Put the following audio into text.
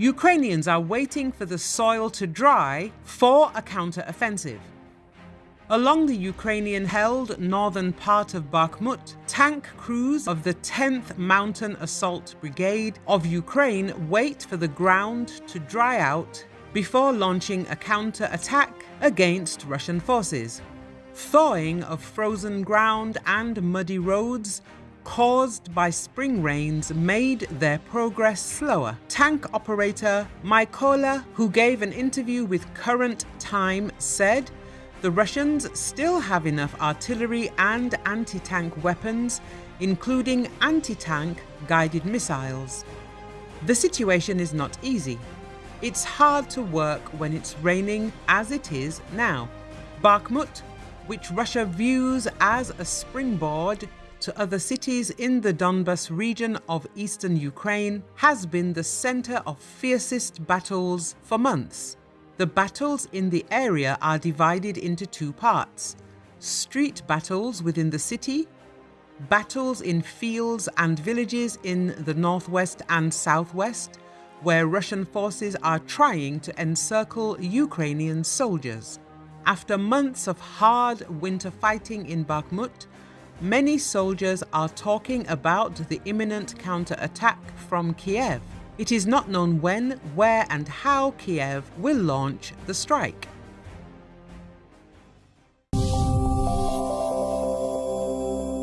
Ukrainians are waiting for the soil to dry for a counter-offensive. Along the Ukrainian-held northern part of Bakhmut, tank crews of the 10th Mountain Assault Brigade of Ukraine wait for the ground to dry out before launching a counter-attack against Russian forces. Thawing of frozen ground and muddy roads caused by spring rains made their progress slower. Tank operator Mykola, who gave an interview with Current Time, said the Russians still have enough artillery and anti-tank weapons, including anti-tank guided missiles. The situation is not easy. It's hard to work when it's raining as it is now. Bakhmut, which Russia views as a springboard to other cities in the Donbas region of eastern Ukraine, has been the center of fiercest battles for months. The battles in the area are divided into two parts. Street battles within the city, battles in fields and villages in the northwest and southwest, where Russian forces are trying to encircle Ukrainian soldiers. After months of hard winter fighting in Bakhmut, many soldiers are talking about the imminent counterattack from Kiev. It is not known when, where and how Kiev will launch the strike.